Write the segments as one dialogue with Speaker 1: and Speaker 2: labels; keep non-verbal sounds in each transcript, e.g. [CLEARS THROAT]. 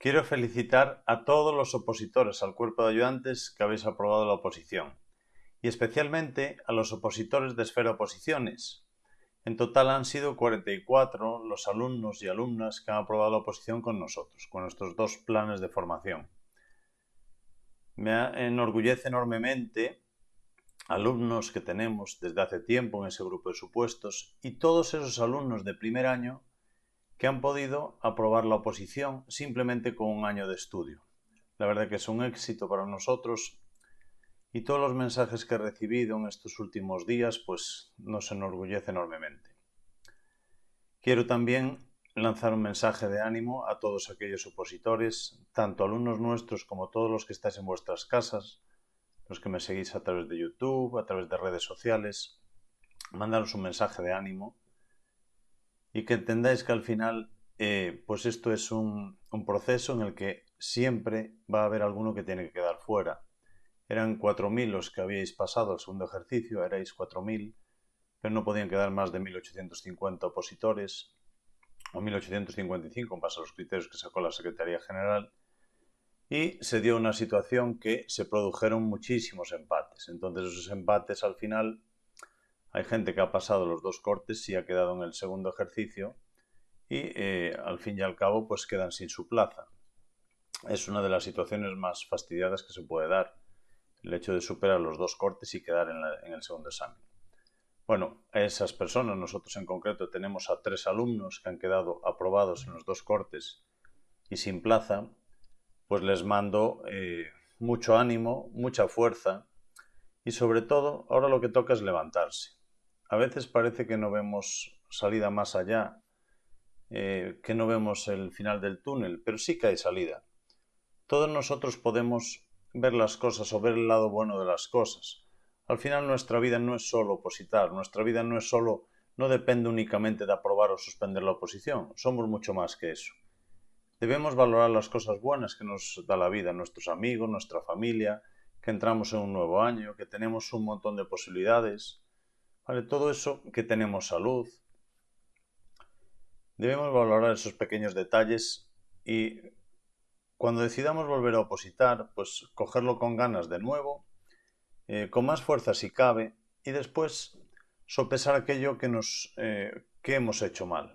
Speaker 1: Quiero felicitar a todos los opositores al cuerpo de ayudantes que habéis aprobado la oposición y especialmente a los opositores de Esfera Oposiciones. En total han sido 44 los alumnos y alumnas que han aprobado la oposición con nosotros, con nuestros dos planes de formación. Me enorgullece enormemente alumnos que tenemos desde hace tiempo en ese grupo de supuestos y todos esos alumnos de primer año que han podido aprobar la oposición simplemente con un año de estudio. La verdad que es un éxito para nosotros y todos los mensajes que he recibido en estos últimos días pues nos enorgullece enormemente. Quiero también lanzar un mensaje de ánimo a todos aquellos opositores, tanto alumnos nuestros como todos los que estáis en vuestras casas, los que me seguís a través de YouTube, a través de redes sociales, mandaros un mensaje de ánimo y que entendáis que al final eh, pues esto es un, proceso en el que siempre va a haber alguno que tiene que quedar fuera. Eran 4.000 los que habíais pasado el segundo ejercicio, erais 4.000, pero no podían quedar más de 1.850 opositores, o 1.855 en base a los criterios que sacó la Secretaría General, y se dio una situación que se produjeron muchísimos empates. Entonces esos empates al final hay gente que ha pasado los dos cortes y ha quedado en el segundo ejercicio y eh, al fin y al cabo pues quedan sin su plaza. Es una de las situaciones más fastidiadas que se puede dar, el hecho de superar los dos cortes y quedar en, el segundo examen. Bueno, esas personas, nosotros en concreto tenemos a tres alumnos que han quedado aprobados en los dos cortes y sin plaza, pues les mando eh, mucho ánimo, mucha fuerza y sobre todo ahora lo que toca es levantarse. A veces parece que no vemos salida más allá, eh, que no vemos el final del túnel, pero sí que hay salida. Todos nosotros podemos ver las cosas o ver el lado bueno de las cosas. Al final nuestra vida no es solo opositar, nuestra vida no es solo, no depende únicamente de aprobar o suspender la oposición, somos mucho más que eso. Debemos valorar las cosas buenas que nos da la vida, nuestros amigos, nuestra familia, que entramos en un nuevo año, que tenemos un montón de posibilidades, Todo eso, que tenemos salud. Debemos valorar esos pequeños detalles y cuando decidamos volver a opositar, pues cogerlo con ganas de nuevo, eh, con más fuerza si cabe, y después sopesar aquello que, nos, eh, que hemos hecho mal.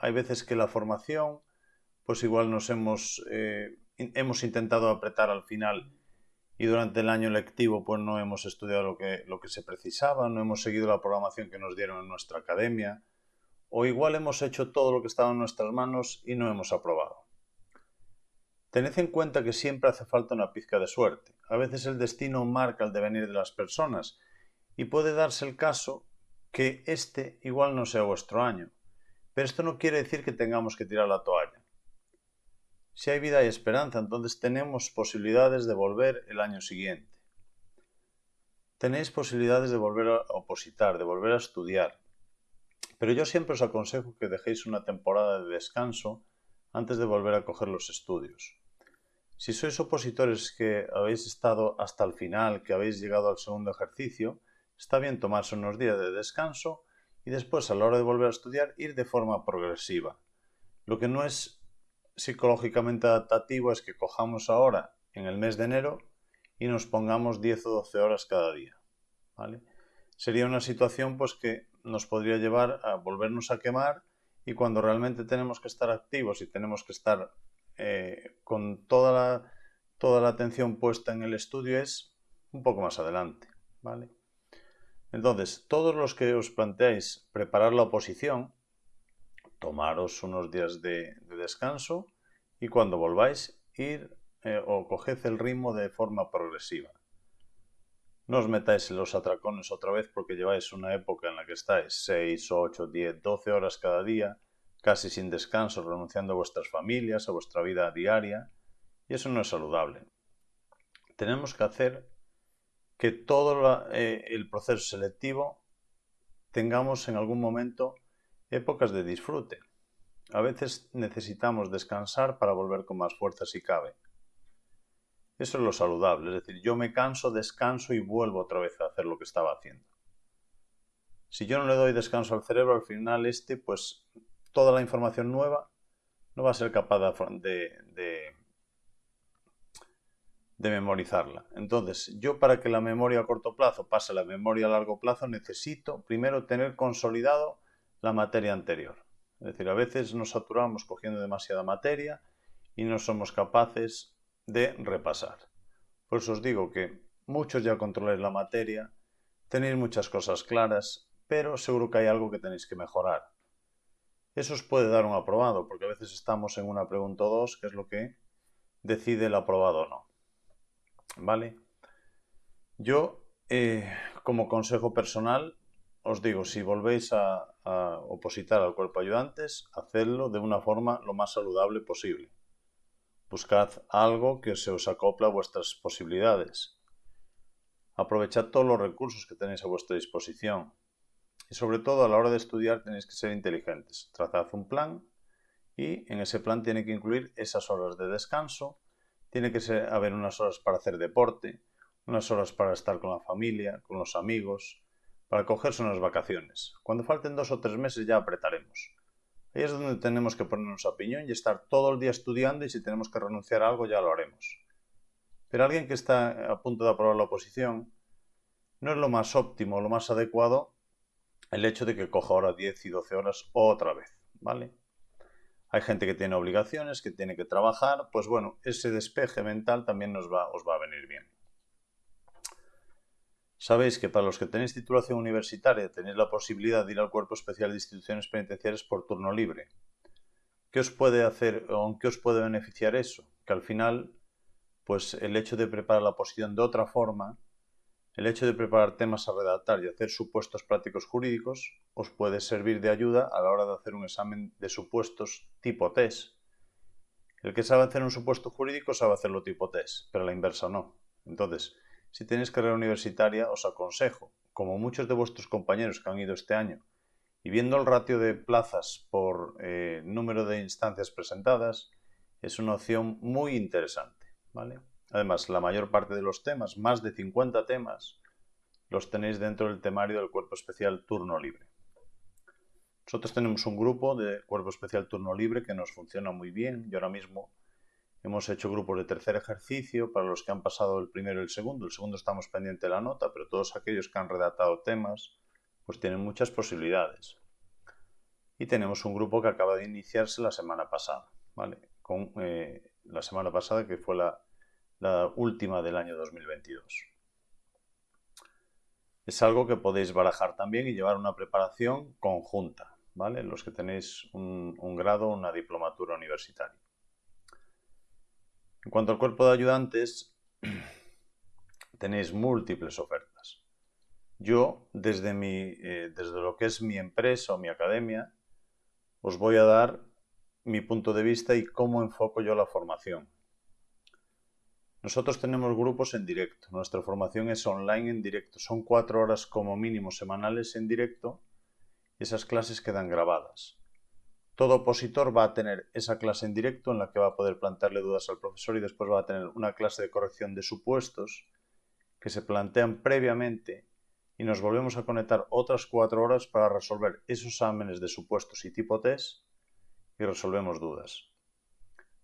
Speaker 1: Hay veces que la formación pues igual nos hemos, eh, hemos intentado apretar al final y durante el año lectivo pues no hemos estudiado lo que, se precisaba, no hemos seguido la programación que nos dieron en nuestra academia, o igual hemos hecho todo lo que estaba en nuestras manos y no hemos aprobado. Tened en cuenta que siempre hace falta una pizca de suerte. A veces el destino marca el devenir de las personas y puede darse el caso que este igual no sea vuestro año. Pero esto no quiere decir que tengamos que tirar la toalla. Si hay vida y esperanza, entonces tenemos posibilidades de volver el año siguiente. Tenéis posibilidades de volver a opositar, de volver a estudiar. Pero yo siempre os aconsejo que dejéis una temporada de descanso antes de volver a coger los estudios. Si sois opositores que habéis estado hasta el final, que habéis llegado al segundo ejercicio, está bien tomarse unos días de descanso y después a la hora de volver a estudiar ir de forma progresiva. Lo que no es psicológicamente adaptativo es que cojamos ahora en el mes de enero y nos pongamos 10 o 12 horas cada día. ¿vale? Sería una situación pues, que nos podría llevar a volvernos a quemar y cuando realmente tenemos que estar activos y tenemos que estar eh, con toda la, toda la atención puesta en el estudio es un poco más adelante. ¿vale? Entonces, todos los que os planteáis preparar la oposición, tomaros unos días de, descanso y cuando volváis ir eh, o coged el ritmo de forma progresiva. No os metáis en los atracones otra vez porque lleváis una época en la que estáis 6, 8, 10, 12 horas cada día, casi sin descanso, renunciando a vuestras familias, a vuestra vida diaria, y eso no es saludable. Tenemos que hacer que todo eh, el proceso selectivo tengamos en algún momento épocas de disfrute. A veces necesitamos descansar para volver con más fuerza si cabe. Eso es lo saludable, es decir, yo me canso, descanso y vuelvo otra vez a hacer lo que estaba haciendo. Si yo no le doy descanso al cerebro, al final este, pues toda la información nueva no va a ser capaz de, de, de memorizarla. Entonces, yo para que la memoria a corto plazo pase a la memoria a largo plazo necesito primero tener consolidado la materia anterior. Es decir, a veces nos saturamos cogiendo demasiada materia y no somos capaces de repasar. Por eso os digo que muchos ya controláis la materia, tenéis muchas cosas claras, pero seguro que hay algo que tenéis que mejorar. Eso os puede dar un aprobado, porque a veces estamos en una pregunta o dos, que es lo que decide el aprobado o no. ¿Vale? Yo, eh, como consejo personal, os digo, si volvéis a, opositar al cuerpo ayudantes, hacedlo de una forma lo más saludable posible. Buscad algo que se os acopla a vuestras posibilidades. Aprovechad todos los recursos que tenéis a vuestra disposición. Y sobre todo a la hora de estudiar tenéis que ser inteligentes. Trazad un plan y en ese plan tiene que incluir esas horas de descanso tiene que haber unas horas para hacer deporte, unas horas para estar con la familia, con los amigos, para cogerse unas vacaciones. Cuando falten dos o tres meses ya apretaremos. Ahí es donde tenemos que ponernos a piñón y estar todo el día estudiando y si tenemos que renunciar a algo ya lo haremos. Pero alguien que está a punto de aprobar la oposición, no es lo más óptimo, lo más adecuado el hecho de que coja ahora 10 y 12 horas otra vez, ¿vale? hay gente que tiene obligaciones, que tiene que trabajar, pues bueno, ese despeje mental también nos va, os va a venir bien. Sabéis que para los que tenéis titulación universitaria tenéis la posibilidad de ir al Cuerpo Especial de Instituciones Penitenciarias por turno libre. ¿Qué os puede hacer o qué os puede beneficiar eso? Que al final, pues el hecho de preparar la posición de otra forma el hecho de preparar temas a redactar y hacer supuestos prácticos jurídicos os puede servir de ayuda a la hora de hacer un examen de supuestos tipo test. El que sabe hacer un supuesto jurídico sabe hacerlo tipo test, pero la inversa no. Entonces, si tenéis carrera universitaria, os aconsejo, como muchos de vuestros compañeros que han ido este año, y viendo el ratio de plazas por eh, número de instancias presentadas, es una opción muy interesante. ¿vale? Además, la mayor parte de los temas, más de 50 temas, los tenéis dentro del temario del Cuerpo Especial Turno Libre. Nosotros tenemos un grupo de Cuerpo Especial Turno Libre que nos funciona muy bien y ahora mismo hemos hecho grupos de tercer ejercicio para los que han pasado el primero y el segundo. El segundo estamos pendiente de la nota, pero todos aquellos que han redactado temas pues tienen muchas posibilidades. Y tenemos un grupo que acaba de iniciarse la semana pasada, ¿vale? Con eh, la semana pasada que fue la última del año 2022. Es algo que podéis barajar también y llevar una preparación conjunta, ¿vale? Los que tenéis un, un grado o una diplomatura universitaria. En cuanto al cuerpo de ayudantes, [CLEARS THROAT] tenéis múltiples ofertas. Yo, desde, mi, eh, desde lo que es mi empresa o mi academia, os voy a dar mi punto de vista y cómo enfoco yo la formación. Nosotros tenemos grupos en directo. Nuestra formación es online en directo. Son cuatro horas como mínimo semanales en directo y esas clases quedan grabadas. Todo opositor va a tener esa clase en directo en la que va a poder plantearle dudas al profesor y después va a tener una clase de corrección de supuestos que se plantean previamente y nos volvemos a conectar otras cuatro horas para resolver esos exámenes de supuestos y tipo test y resolvemos dudas.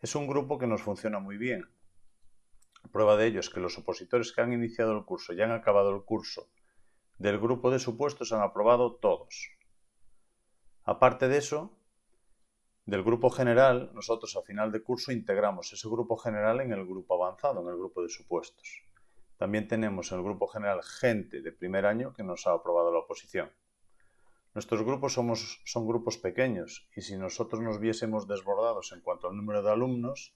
Speaker 1: Es un grupo que nos funciona muy bien Prueba de ello es que los opositores que han iniciado el curso y han acabado el curso del grupo de supuestos han aprobado todos. Aparte de eso, del grupo general, nosotros a final de curso integramos ese grupo general en el grupo avanzado, en el grupo de supuestos. También tenemos en el grupo general gente de primer año que nos ha aprobado la oposición. Nuestros grupos son grupos pequeños y si nosotros nos viésemos desbordados en cuanto al número de alumnos,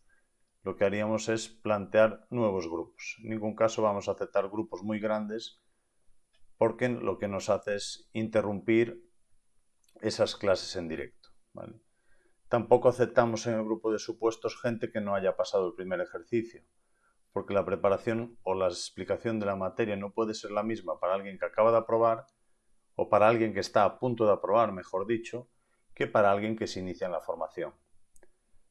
Speaker 1: lo que haríamos es plantear nuevos grupos. En ningún caso vamos a aceptar grupos muy grandes porque lo que nos hace es interrumpir esas clases en directo. Tampoco aceptamos en el grupo de supuestos gente que no haya pasado el primer ejercicio, porque la preparación o la explicación de la materia no puede ser la misma para alguien que acaba de aprobar o para alguien que está a punto de aprobar, mejor dicho, que para alguien que se inicia en la formación.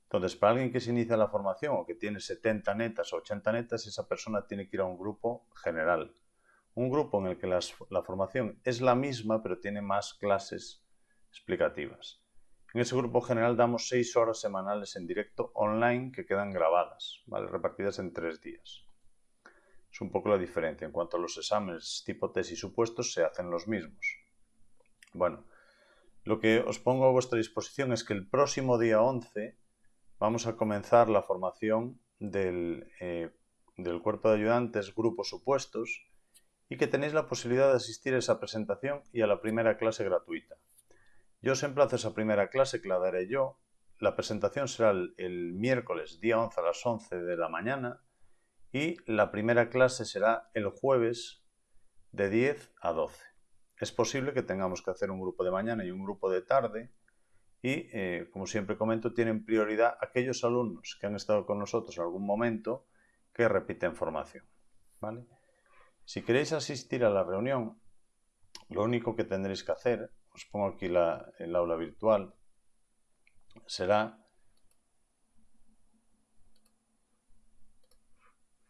Speaker 1: Entonces, para alguien que se inicia la formación o que tiene 70 netas o 80 netas, esa persona tiene que ir a un grupo general. Un grupo en el que la formación es la misma, pero tiene más clases explicativas. En ese grupo general damos seis horas semanales en directo online que quedan grabadas, ¿vale? repartidas en tres días. Es un poco la diferencia. En cuanto a los exámenes tipo test y supuestos, se hacen los mismos. Bueno, lo que os pongo a vuestra disposición es que el próximo día 11 vamos a comenzar la formación del, eh, del cuerpo de ayudantes grupos supuestos y que tenéis la posibilidad de asistir a esa presentación y a la primera clase gratuita. Yo os emplazo esa primera clase que la daré yo. La presentación será el, miércoles día 11 a las 11 de la mañana y la primera clase será el jueves de 10 a 12. Es posible que tengamos que hacer un grupo de mañana y un grupo de tarde y, eh, como siempre comento, tienen prioridad aquellos alumnos que han estado con nosotros en algún momento que repiten formación. ¿vale? Si queréis asistir a la reunión, lo único que tendréis que hacer os pongo aquí el aula virtual, será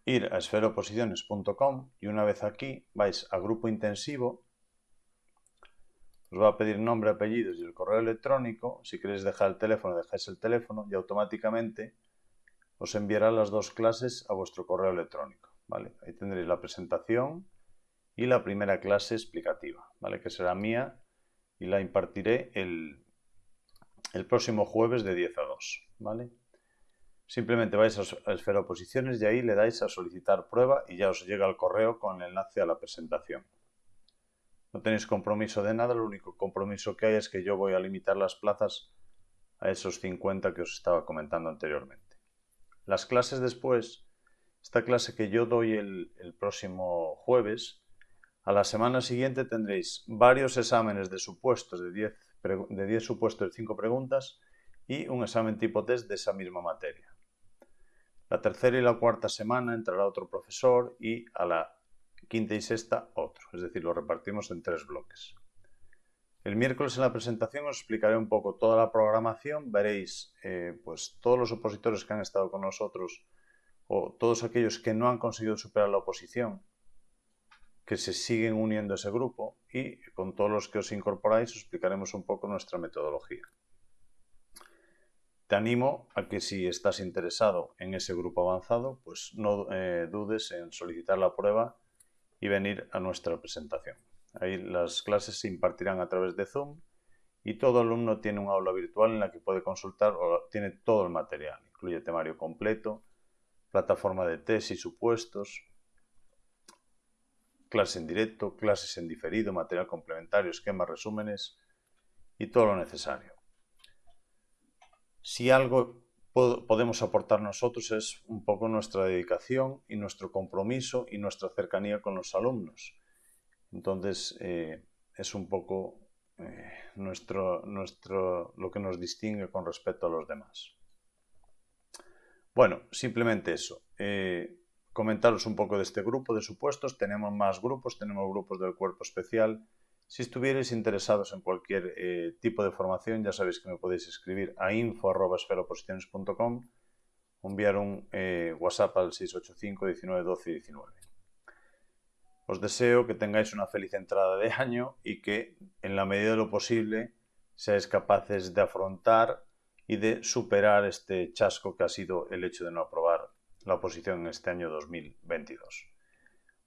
Speaker 1: ir a esferoposiciones.com y una vez aquí vais a grupo intensivo, os va a pedir nombre, apellidos y el correo electrónico, si queréis dejar el teléfono dejáis el teléfono y automáticamente os enviará las dos clases a vuestro correo electrónico. ¿vale? Ahí tendréis la presentación y la primera clase explicativa, ¿vale? que será mía y la impartiré el, el próximo jueves de 10 a 2. ¿vale? Simplemente vais a, Esfera Oposiciones y ahí le dais a solicitar prueba y ya os llega el correo con el enlace a la presentación. No tenéis compromiso de nada, el único compromiso que hay es que yo voy a limitar las plazas a esos 50 que os estaba comentando anteriormente. Las clases después, esta clase que yo doy el, el próximo jueves, a la semana siguiente tendréis varios exámenes de supuestos de 10, de supuestos de 5 preguntas y un examen tipo test de esa misma materia. La tercera y la cuarta semana entrará otro profesor y a la quinta y sexta otro, es decir, lo repartimos en tres bloques. El miércoles en la presentación os explicaré un poco toda la programación, veréis eh, pues todos los opositores que han estado con nosotros o todos aquellos que no han conseguido superar la oposición que se siguen uniendo a ese grupo y con todos los que os incorporáis os explicaremos un poco nuestra metodología. Te animo a que si estás interesado en ese grupo avanzado, pues no eh, dudes en solicitar la prueba y venir a nuestra presentación. Ahí las clases se impartirán a través de Zoom y todo alumno tiene un aula virtual en la que puede consultar o tiene todo el material. Incluye temario completo, plataforma de test y supuestos, clases en directo, clases en diferido, material complementario, esquemas, resúmenes y todo lo necesario. Si algo podemos aportar nosotros es un poco nuestra dedicación y nuestro compromiso y nuestra cercanía con los alumnos. Entonces eh, es un poco eh, nuestro, nuestro, lo que nos distingue con respecto a los demás. Bueno, simplemente eso. Eh, comentaros un poco de este grupo de supuestos. Tenemos más grupos, tenemos grupos del cuerpo especial. Si estuvierais interesados en cualquier eh, tipo de formación, ya sabéis que me podéis escribir a info.esferoposiciones.com o enviar un eh, WhatsApp al 685 19 12 19. Os deseo que tengáis una feliz entrada de año y que, en la medida de lo posible, seáis capaces de afrontar y de superar este chasco que ha sido el hecho de no aprobar la oposición en este año 2022.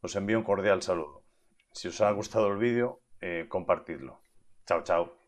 Speaker 1: Os envío un cordial saludo. Si os ha gustado el vídeo, eh, compartidlo. Chao, chao.